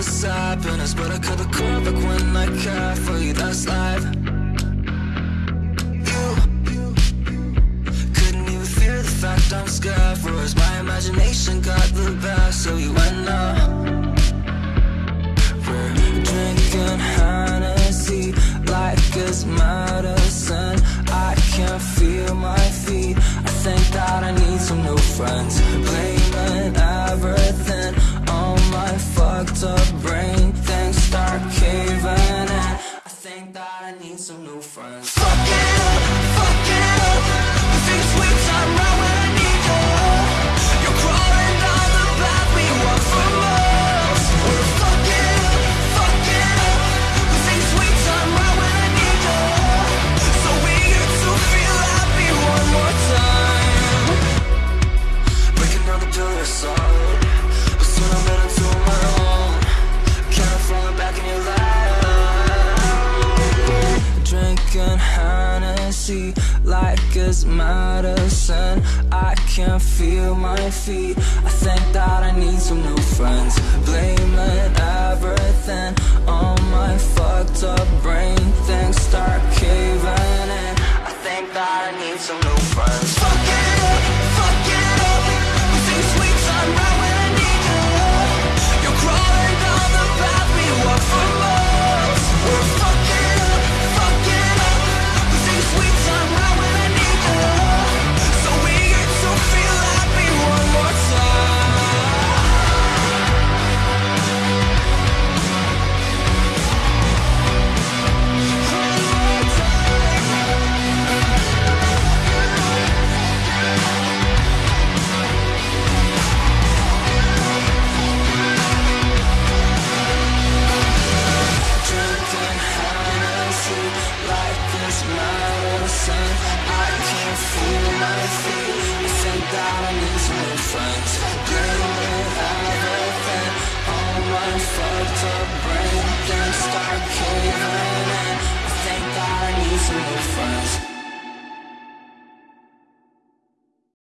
endless happiness But I cut the cord back when I care for you, that's life. You couldn't even fear the fact I'm scared for us My imagination got the best of you and now We're drinking Hennessy like it's medicine. I can't feel my feet. I think that I need some new friends. Blaming everything I need some new friends. Fuck Hennessy like it's medicine. I can't feel my feet. I think that I need some new friends. Blaming everything on my fucked up dark